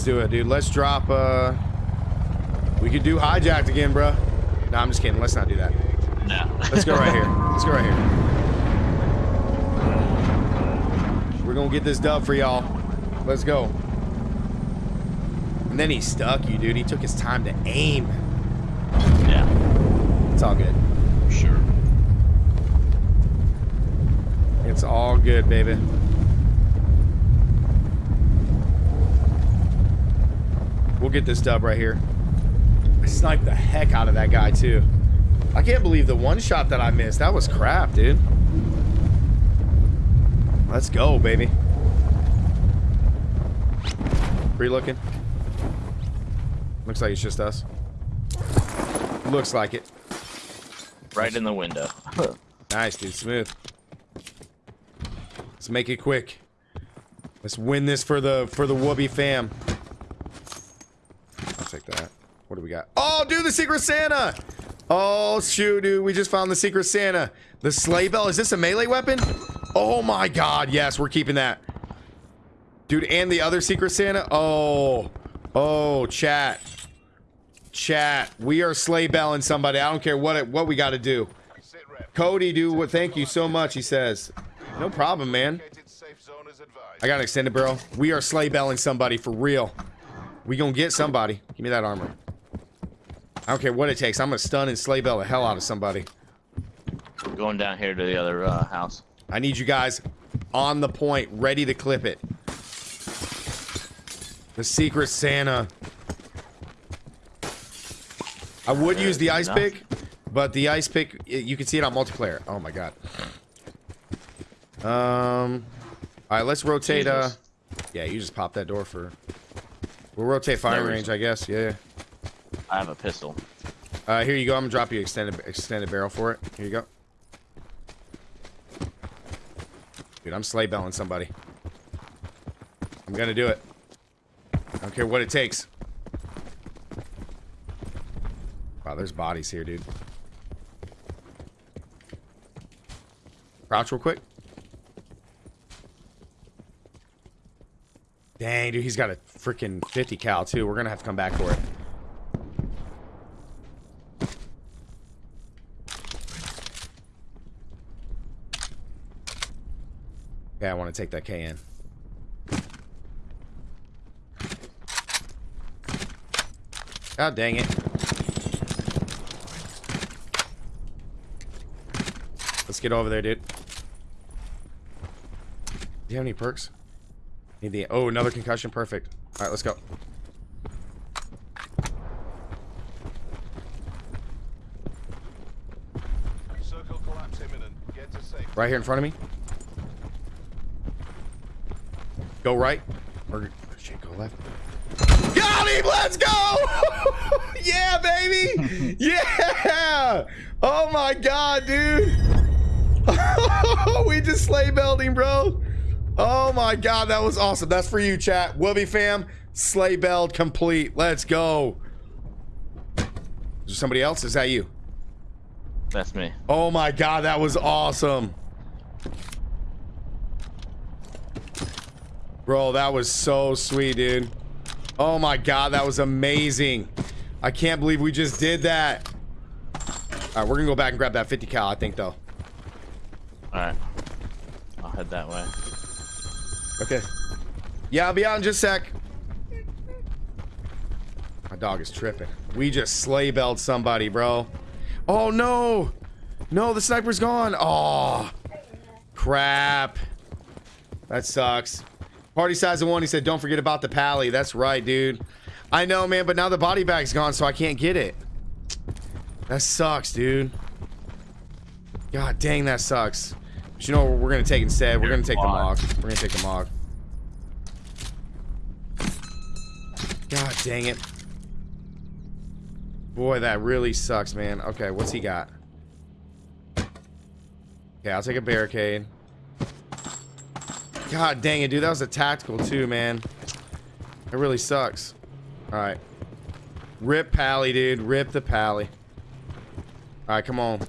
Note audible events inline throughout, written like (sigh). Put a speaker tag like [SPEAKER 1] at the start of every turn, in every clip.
[SPEAKER 1] Let's do it, dude. Let's drop, uh... We could do hijacked again, bro. No, I'm just kidding. Let's not do that.
[SPEAKER 2] No.
[SPEAKER 1] Let's go right here. (laughs) Let's go right here. We're gonna get this dub for y'all. Let's go. And then he stuck you, dude. He took his time to aim.
[SPEAKER 2] Yeah.
[SPEAKER 1] It's all good.
[SPEAKER 2] Sure.
[SPEAKER 1] It's all good, baby. We'll get this dub right here. I sniped the heck out of that guy, too. I can't believe the one shot that I missed. That was crap, dude. Let's go, baby. Free looking. Looks like it's just us. Looks like it.
[SPEAKER 2] Right in the window. (laughs)
[SPEAKER 1] Nice, dude. Smooth. Let's make it quick. Let's win this for the for the Whoopi fam. I'll take that. What do got? Oh, dude, the Secret Santa! Oh, shoot, dude. We just found the Secret Santa. The sleigh bell. Is this a melee weapon? Oh my god, yes, we're keeping that. Dude, and the other Secret Santa? Oh. Oh, chat. Chat. We are sleigh belling somebody. I don't care what it, what we got to do. Cody, dude, well, thank you so much, he says. No problem, man. I got an extended barrel. We are sleigh belling somebody for real. We gonna get somebody. Give me that armor. I don't care what it takes. I'm gonna stun and sleigh bell the hell out of somebody.
[SPEAKER 2] Going down here to the other uh, house.
[SPEAKER 1] I need you guys on the point, ready to clip it. The Secret Santa. I would use the ice
[SPEAKER 2] enough.
[SPEAKER 1] pick, but the ice pick, you can see it on multiplayer. Oh my god. Um, all right, let's rotate. Uh, yeah, you just pop that door for. We'll rotate firing
[SPEAKER 2] No
[SPEAKER 1] range, I guess. Yeah.
[SPEAKER 2] I have a pistol.
[SPEAKER 1] Uh, here you go. I'm gonna drop you extended extended barrel for it. Here you go. Dude, I'm sleigh belling somebody. I'm gonna do it. I don't care what it takes. Wow, there's bodies here, dude. Crouch real quick. Dang, dude, he's got a freaking 50 cal too. We're gonna have to come back for it. Yeah, I want to take that KN. God dang it. Let's get over there, dude. Do you have any perks? Need the oh another concussion, perfect. Alright, let's go.
[SPEAKER 3] Circle collapse imminent. Get to safe.
[SPEAKER 1] Right here in front of me. Go right. Or shit, go left. Got him! Let's go! (laughs) yeah, baby! (laughs) yeah! Oh my god, dude! (laughs) we just sleigh belled him, bro. Oh my god, that was awesome. That's for you, chat. Wubby fam, sleigh belled complete. Let's go. Is there somebody else? Is that you?
[SPEAKER 2] That's me.
[SPEAKER 1] Oh my god, that was awesome. Bro, that was so sweet, dude. Oh my god, that was amazing. I can't believe we just did that. All right, we're gonna go back and grab that 50 cal, I think, though.
[SPEAKER 2] Alright. I'll head that way.
[SPEAKER 1] Okay. Yeah, I'll be out in just a sec. My dog is tripping. We just sleigh belled somebody, bro. Oh no! No, the sniper's gone. Oh, crap. That sucks. Party size of one. He said, "Don't forget about the pally." That's right, dude. I know, man, but now the body bag's gone, so I can't get it. That sucks, dude. God dang, that sucks. But you know what we're gonna take instead? We're gonna take the
[SPEAKER 2] Mog.
[SPEAKER 1] We're gonna take the mog. God dang it. Boy, that really sucks, man. Okay, what's he got? Okay, I'll take a barricade. God dang it, dude. That was a tactical too, man. It really sucks. Alright. Rip Pally, dude. Rip the Pally. Alright, come on.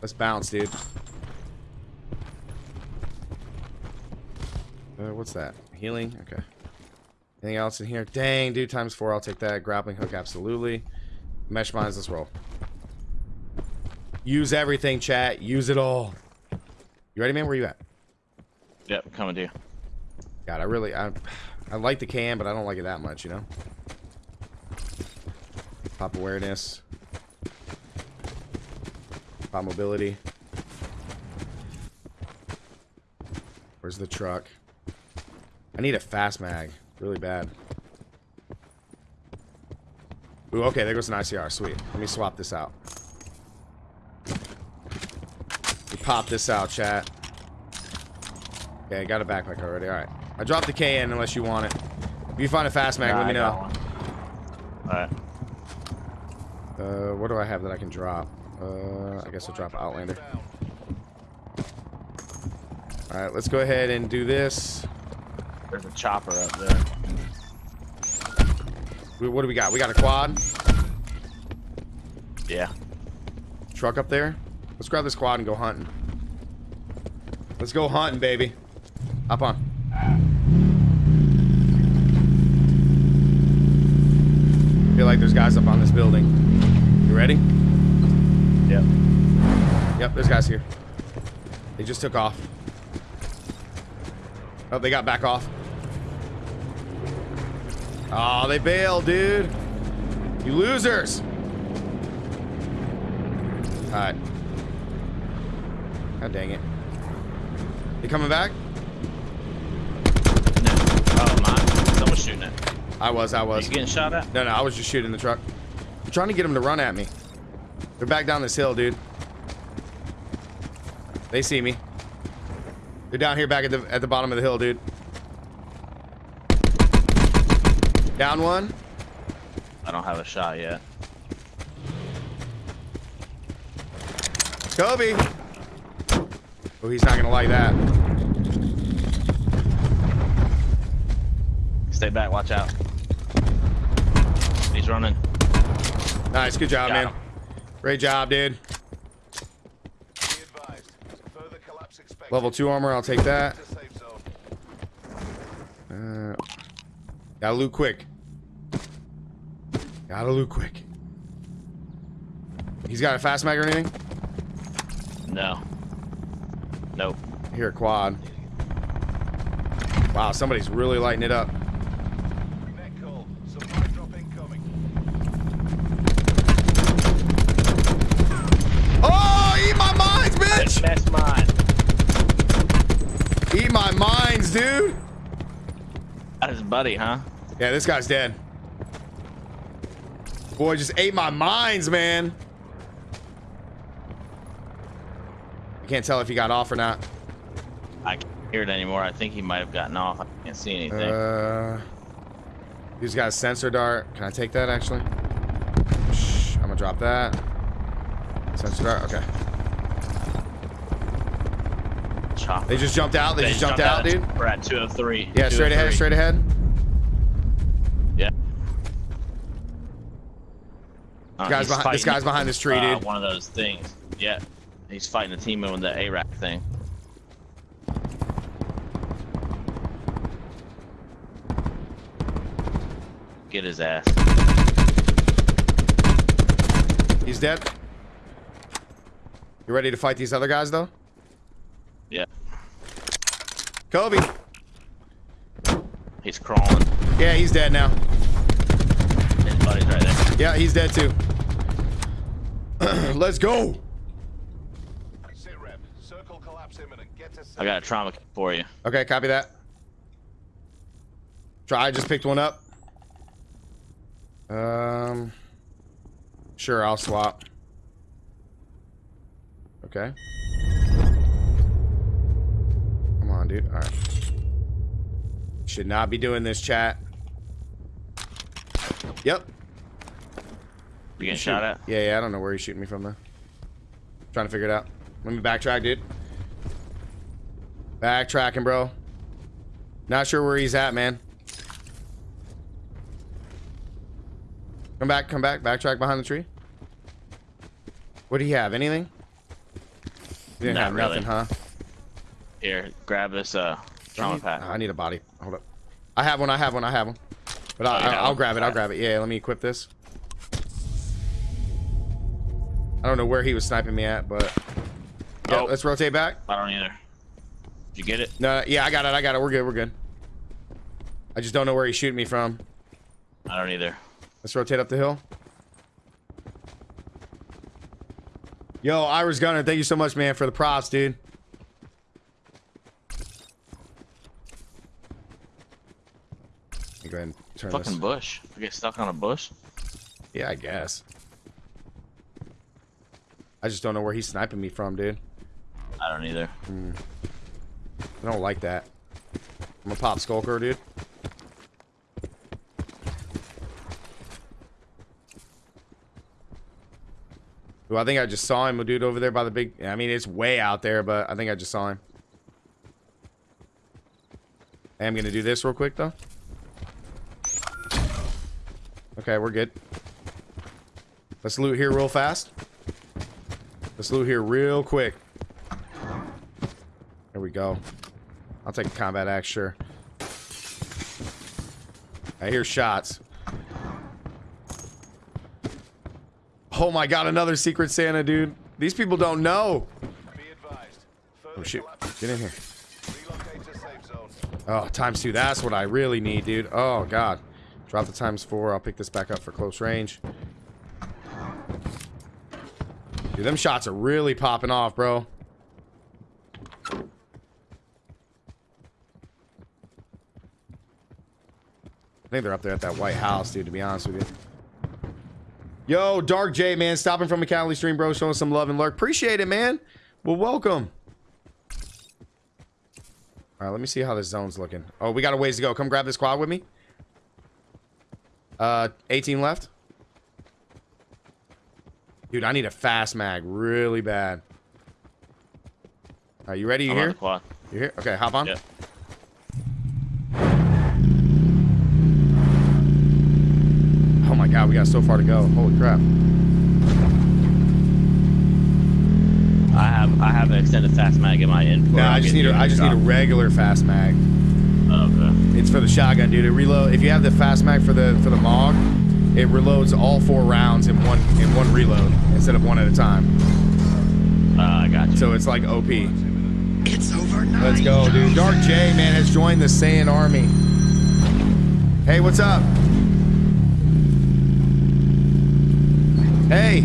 [SPEAKER 1] Let's bounce, dude. Uh, what's that? Healing? Okay. Anything else in here? Dang, dude, times four. I'll take that. Grappling hook, absolutely. Mesh mines, let's roll. Use everything, chat. Use it all. You ready, man? Where you at?
[SPEAKER 2] Yep, coming to you.
[SPEAKER 1] God, I really, I, I like the can, but I don't like it that much, you know? Pop awareness. Pop mobility. Where's the truck? I need a fast mag. Really bad. Ooh, okay, there goes an ICR. Sweet. Let me swap this out. We pop this out, chat. Okay, I got a backpack already. Alright. I dropped the KN unless you want it. If you find a fast mag,
[SPEAKER 2] Nah,
[SPEAKER 1] let me know.
[SPEAKER 2] Alright.
[SPEAKER 1] Uh, what do I have that I can drop? Uh, I guess I'll drop Outlander. Alright, let's go ahead and do this.
[SPEAKER 2] There's a chopper up there.
[SPEAKER 1] We- What do we got? We got a quad.
[SPEAKER 2] Yeah.
[SPEAKER 1] Truck up there. Let's grab this quad and go hunting. Let's go hunting, baby. Hop on. I Feel like there's guys up on this building. You ready?
[SPEAKER 2] Yep.
[SPEAKER 1] Yep, there's guys here. They just took off. Oh, they got back off. Oh, they bailed, dude. You losers. Alright. God dang it. They coming back?
[SPEAKER 2] No. Oh, Someone's shooting it.
[SPEAKER 1] I was, I
[SPEAKER 2] Are
[SPEAKER 1] was.
[SPEAKER 2] you getting shot at?
[SPEAKER 1] No, no, I was just shooting the truck. I'm trying to get them to run at me. They're back down this hill, dude. They see me. They're down here back at the at the bottom of the hill, dude. Down one.
[SPEAKER 2] I don't have a shot yet.
[SPEAKER 1] Kobe. Oh, he's not gonna like that.
[SPEAKER 2] Stay back. Watch out. He's running.
[SPEAKER 1] Nice, good job,
[SPEAKER 2] Got
[SPEAKER 1] man.
[SPEAKER 2] him.
[SPEAKER 1] Great job, dude.
[SPEAKER 3] Be advised. Further collapse expected.
[SPEAKER 1] Level two armor, I'll take that.
[SPEAKER 3] To safe zone.
[SPEAKER 1] Uh, gotta loot quick. Gotta loot quick. He's got a fast mag or anything?
[SPEAKER 2] No. Nope.
[SPEAKER 1] Here, quad. Wow, somebody's really lighting it up. My mines, dude!
[SPEAKER 2] That is buddy, huh?
[SPEAKER 1] Yeah, this guy's dead. Boy, just ate my mines, man. I can't tell if he got off or not.
[SPEAKER 2] I can't hear it anymore. I think he might have gotten off. I can't see anything.
[SPEAKER 1] Uh, he's got a sensor dart. Can I take that, actually? Shh, I'm gonna drop that. Sensor dart, okay.
[SPEAKER 2] Chopper.
[SPEAKER 1] They just jumped out. They, just jumped, out, dude.
[SPEAKER 2] We're at 203.
[SPEAKER 1] Yeah, straight ahead,
[SPEAKER 2] 203.
[SPEAKER 1] straight ahead.
[SPEAKER 2] Yeah. Uh,
[SPEAKER 1] Guy's behind- this guy's behind this tree,
[SPEAKER 2] uh,
[SPEAKER 1] dude.
[SPEAKER 2] One of those things. Yeah. He's fighting the team with the ARAC thing. Get his ass.
[SPEAKER 1] He's dead. You ready to fight these other guys, though?
[SPEAKER 2] Yeah.
[SPEAKER 1] Kobe.
[SPEAKER 2] He's crawling.
[SPEAKER 1] Yeah, he's dead now.
[SPEAKER 2] His buddy's right there.
[SPEAKER 1] Yeah, he's dead too. (clears throat) Let's go.
[SPEAKER 3] Sit rep. Circle collapse imminent. Get to safe.
[SPEAKER 2] I got a trauma kit for you.
[SPEAKER 1] Okay, copy that. Try. I just picked one up. Um. Sure, I'll swap. Okay. On, dude. All right. Should not be doing this, chat. Yep.
[SPEAKER 2] You getting shot at?
[SPEAKER 1] Yeah, yeah. I don't know where he's shooting me from though. Trying to figure it out. Let me backtrack, dude. Backtracking, bro. Not sure where he's at, man. Come back, come back. Backtrack behind the tree. What do you have? Anything? You didn't
[SPEAKER 2] Not
[SPEAKER 1] have
[SPEAKER 2] really.
[SPEAKER 1] nothing, huh?
[SPEAKER 2] Here, grab this uh
[SPEAKER 1] I
[SPEAKER 2] trauma
[SPEAKER 1] need,
[SPEAKER 2] pack.
[SPEAKER 1] I need a body. Hold up. I have one. I have one. I have one. But I,
[SPEAKER 2] Oh,
[SPEAKER 1] I,
[SPEAKER 2] yeah.
[SPEAKER 1] I'll grab it. I'll grab it. Yeah, let me equip this. I don't know where he was sniping me at, but yeah,
[SPEAKER 2] Oh.
[SPEAKER 1] let's rotate back.
[SPEAKER 2] I don't either. Did you get it?
[SPEAKER 1] No, yeah, I got it. I got it. We're good. We're good. I just don't know where he's shooting me from.
[SPEAKER 2] I don't either.
[SPEAKER 1] Let's rotate up the hill. Yo, Irish Gunner, thank you so much, man, for the props, dude. Let me go ahead and turn
[SPEAKER 2] Fucking
[SPEAKER 1] this.
[SPEAKER 2] bush. I get stuck on a bush.
[SPEAKER 1] Yeah, I guess. I just don't know where he's sniping me from, dude.
[SPEAKER 2] I don't either. Hmm.
[SPEAKER 1] I don't like that. I'm a pop skulker, dude. Ooh, I think I just saw him, a dude over there by the big. I mean, it's way out there, but I think I just saw him. I am gonna do this real quick though. Okay, we're good. Let's loot here real fast. Let's loot here real quick. There we go. I'll take a combat axe, sure. I hear shots. Oh my god, another Secret Santa, dude. These people don't know.
[SPEAKER 3] Be advised. Further
[SPEAKER 1] Oh shit. Get in here.
[SPEAKER 3] Relocate to safe zone.
[SPEAKER 1] Oh, times two. That's what I really need, dude. Oh god. Drop the times four. I'll pick this back up for close range. Dude, them shots are really popping off, bro. I think they're up there at that White House, dude, to be honest with you. Yo, Dark J, man, stopping from a Cali stream, bro, showing some love and lurk. Appreciate it, man. Well, welcome. All right, let me see how this zone's looking. Oh, we got a ways to go. Come grab this quad with me. Uh, 18 left. Dude, I need a fast mag really bad. Are you ready? You
[SPEAKER 2] I'm on
[SPEAKER 1] here?
[SPEAKER 2] quad.
[SPEAKER 1] You here? Okay, hop on. Oh my god, we got so far to go. Holy crap.
[SPEAKER 2] I have I have an extended fast mag in my input.
[SPEAKER 1] No, I just need a, I just need a regular fast mag.
[SPEAKER 2] Okay.
[SPEAKER 1] It's for the shotgun, dude. It reload. If you have the fast mag for the for the MOG, it reloads all four rounds in one in one reload instead of one at a time.
[SPEAKER 2] Uh, I got you.
[SPEAKER 1] So it's like OP.
[SPEAKER 4] It's over nine.
[SPEAKER 1] Let's go, dude. Dark J, man, has joined the Saiyan army. Hey, what's up? Hey.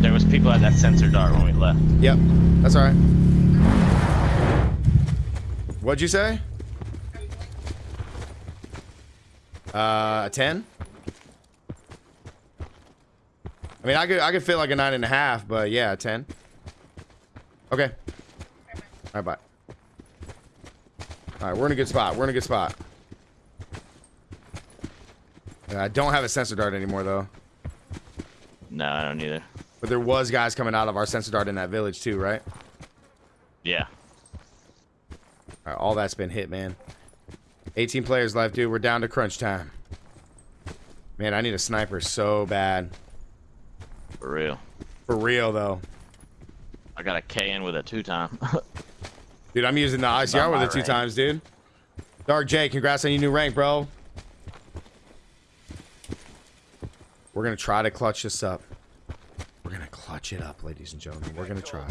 [SPEAKER 2] There was people at that sensor dart when we left.
[SPEAKER 1] Yep, that's all right. What'd you say? Uh, a ten. I mean, I could I could fit like a nine and a half, but yeah, a ten. Okay. All right, bye. All right, we're in a good spot. We're in a good spot. I don't have a sensor dart anymore though,
[SPEAKER 2] No, I don't either.
[SPEAKER 1] but there was guys coming out of our sensor dart in that village too, right?
[SPEAKER 2] Yeah.
[SPEAKER 1] All, right, all that's been hit, man. 18 players left, dude. We're down to crunch time. Man, I need a sniper so bad.
[SPEAKER 2] For real.
[SPEAKER 1] For real, though.
[SPEAKER 2] I got a KN with a two time. (laughs)
[SPEAKER 1] Dude, I'm using the ICR with
[SPEAKER 2] my
[SPEAKER 1] it two
[SPEAKER 2] rank.
[SPEAKER 1] times, dude. Dark J, congrats on your new rank, bro. We're going to try to clutch this up. We're going to clutch it up, ladies and gentlemen. We're going to try.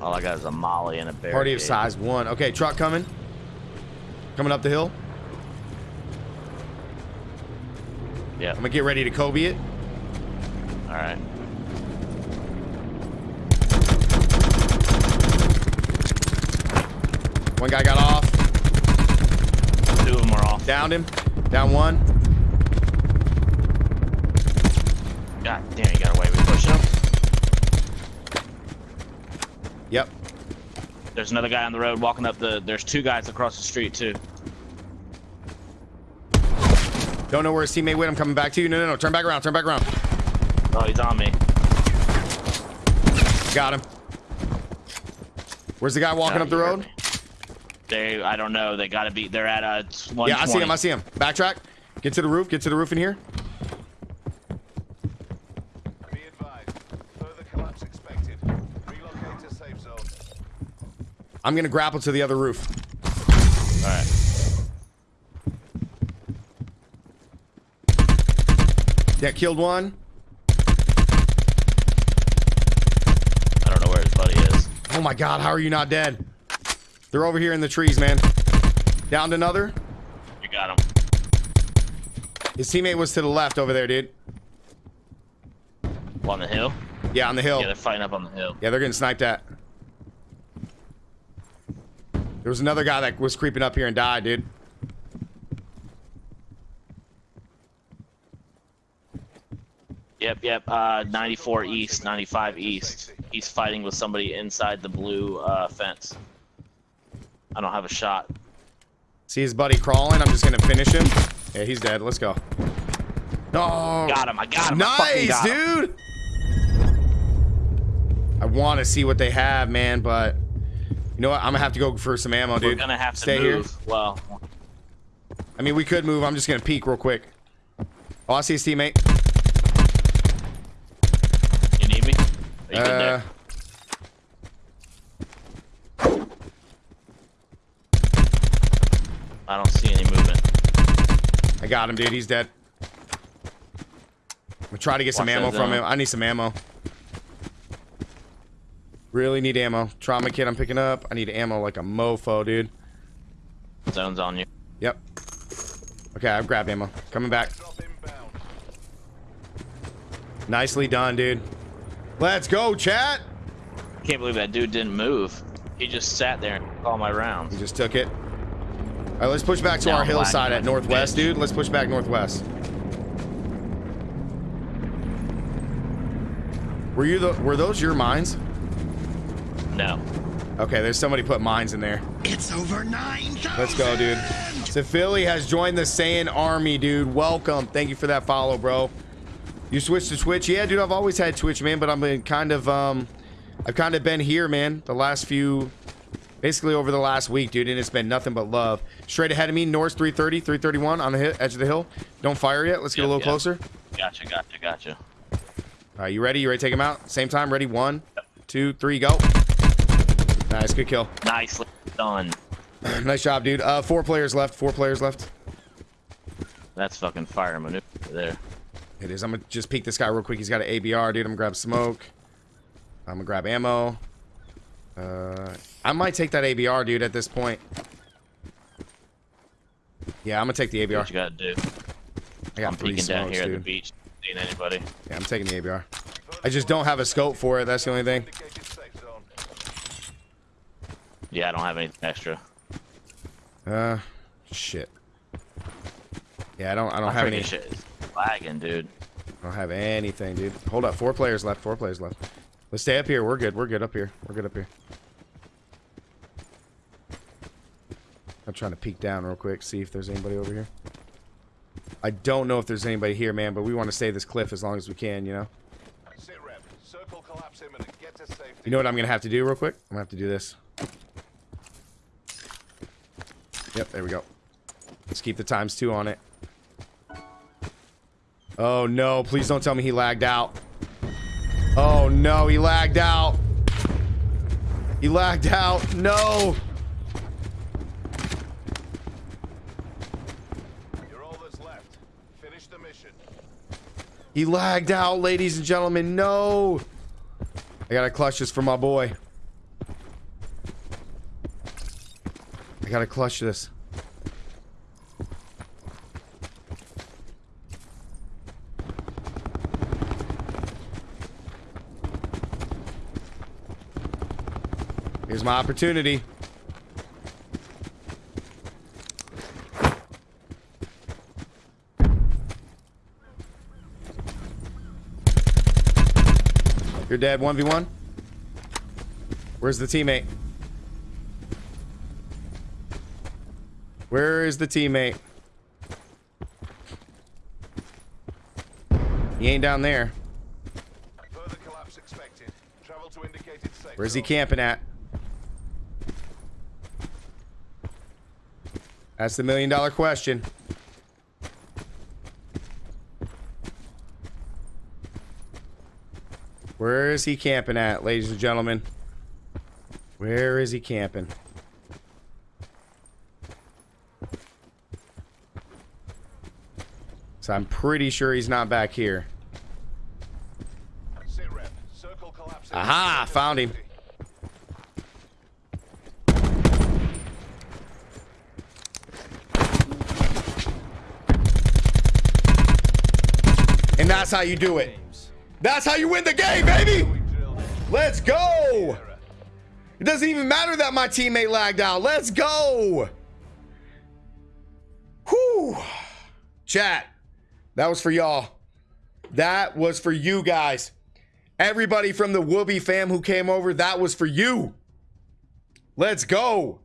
[SPEAKER 3] Supply drop incoming.
[SPEAKER 2] All I got is a molly and a bear.
[SPEAKER 1] Party of size one. Okay, truck coming. Coming up the hill.
[SPEAKER 2] Yeah.
[SPEAKER 1] I'm going to get ready to Kobe it.
[SPEAKER 2] All right.
[SPEAKER 1] One guy got off.
[SPEAKER 2] Two of them are off.
[SPEAKER 1] Downed him. Down one.
[SPEAKER 2] God damn, you got away. We pushing them.
[SPEAKER 1] Yep.
[SPEAKER 2] There's another guy on the road walking up the. There's two guys across the street too.
[SPEAKER 1] Don't know where his teammate went. I'm coming back to you. No, no, no. Turn back around. Turn back around.
[SPEAKER 2] Oh, he's on me.
[SPEAKER 1] Got him. Where's the guy walking
[SPEAKER 2] God,
[SPEAKER 1] up the road?
[SPEAKER 2] me. They, I don't know. They gotta be. They're at uh. 120.
[SPEAKER 1] Yeah, I see him. I see him. Backtrack. Get to the roof. Get to the roof in here. I'm gonna grapple to the other roof.
[SPEAKER 2] right.
[SPEAKER 1] Yeah, killed one.
[SPEAKER 2] I don't know where his buddy is.
[SPEAKER 1] Oh my god, how are you not dead? They're over here in the trees, man. Downed another.
[SPEAKER 2] You got him.
[SPEAKER 1] His teammate was to the left over there, dude.
[SPEAKER 2] On the hill?
[SPEAKER 1] Yeah, on the hill.
[SPEAKER 2] Yeah, they're fighting up on the hill.
[SPEAKER 1] Yeah, they're getting sniped at. There was another guy that was creeping up here and died, dude.
[SPEAKER 2] Yep, yep. Uh, 94 east, 95 east. He's fighting with somebody inside the blue uh, fence. I don't have a shot.
[SPEAKER 1] See his buddy crawling. I'm just gonna finish him. Yeah, he's dead. Let's go. No.
[SPEAKER 2] Got him. I got him.
[SPEAKER 1] Nice,
[SPEAKER 2] got him.
[SPEAKER 1] dude. I want to see what they have, man, but you know what? I'm gonna have to go for some ammo, dude.
[SPEAKER 2] We're gonna have to
[SPEAKER 1] Stay
[SPEAKER 2] move.
[SPEAKER 1] here.
[SPEAKER 2] Well,
[SPEAKER 1] I mean, we could move. I'm just gonna peek real quick. Oh, I see his teammate.
[SPEAKER 2] you need me? Are you good
[SPEAKER 1] Uh,
[SPEAKER 2] there? I don't see any movement.
[SPEAKER 1] I got him, dude. He's dead. I'm gonna try to get some ammo from him. I need some ammo. Really need ammo. Trauma kit I'm picking up. I need ammo like a mofo, dude.
[SPEAKER 2] Zone's on you.
[SPEAKER 1] Yep. Okay, I've grabbed ammo. Coming back. Nicely done, dude. Let's go, chat.
[SPEAKER 2] Can't believe that dude didn't move. He just sat there and took all my rounds.
[SPEAKER 1] He just took it. All right, let's push back to our hillside at northwest, dude. Let's push back northwest. Were you the? Were those your mines?
[SPEAKER 2] No.
[SPEAKER 1] Okay, there's somebody put mines in there.
[SPEAKER 4] It's over 9,000.
[SPEAKER 1] Let's go, dude. So Philly has joined the Saiyan army, dude. Welcome. Thank you for that follow, bro. You switched to Twitch? Yeah, dude. I've always had Twitch, man, but I've been kind of um, I've kind of been here, man. The last few, basically over the last week, dude, and it's been nothing but love. Straight ahead of me, North 330, 331 on the hit, edge of the hill. Don't fire yet. Let's get a little
[SPEAKER 2] yep.
[SPEAKER 1] closer.
[SPEAKER 2] Gotcha, gotcha, gotcha.
[SPEAKER 1] All right, you ready? You ready to take him out? Same time. Ready? One, two, three, go. Nice, good kill.
[SPEAKER 2] Nicely done. (clears throat)
[SPEAKER 1] nice job, dude. Uh, four players left. Four players left.
[SPEAKER 2] That's fucking fire maneuver there.
[SPEAKER 1] It is. I'm gonna just peek this guy real quick. He's got an ABR, dude. I'm gonna grab smoke. I'm gonna grab ammo. Uh, I might take that ABR, dude. At this point. Yeah, I'm gonna take the ABR.
[SPEAKER 2] what you gotta do.
[SPEAKER 1] I got
[SPEAKER 2] I'm peeking down
[SPEAKER 1] smokes,
[SPEAKER 2] here at the
[SPEAKER 1] dude.
[SPEAKER 2] beach. Seeing anybody?
[SPEAKER 1] Yeah, I'm taking the ABR. I just don't have a scope for it. That's the only thing.
[SPEAKER 3] Indicated safe zone.
[SPEAKER 2] Yeah, I don't have anything extra.
[SPEAKER 1] Uh, shit. Yeah, I don't. I don't
[SPEAKER 2] My
[SPEAKER 1] have any.
[SPEAKER 2] shit is lagging, dude.
[SPEAKER 1] I don't have anything, dude. Hold up. Four players left. Four players left. Let's stay up here. We're good. We're good up here. We're good up here. I'm trying to peek down real quick, see if there's anybody over here. I don't know if there's anybody here, man, but we want to stay this cliff as long as we can, you know?
[SPEAKER 3] Sit rep. Circle collapse imminent. Get to safety.
[SPEAKER 1] You know what I'm going to have to do real quick? I'm going to have to do this. Yep, there we go. Let's keep the times two on it. Oh, no. Please don't tell me he lagged out. Oh, no. He lagged out. He lagged out. No.
[SPEAKER 3] You're all that's left. Finish the mission.
[SPEAKER 1] He lagged out, ladies and gentlemen. No. I got to clutch this for my boy. I got to clutch this. Here's my opportunity. You're dead, 1v1. Where's the teammate? Where is the teammate? He ain't down there. Where's he camping at? That's the million dollar question. Where is he camping at, ladies and gentlemen? Where is he camping? So I'm pretty sure he's not back here. Aha, found him. And that's how you do it. That's how you win the game, baby. Let's go. It doesn't even matter that my teammate lagged out. Let's go. Whew. Chat. That was for y'all. That was for you guys. Everybody from the Whoopi fam who came over, that was for you. Let's go.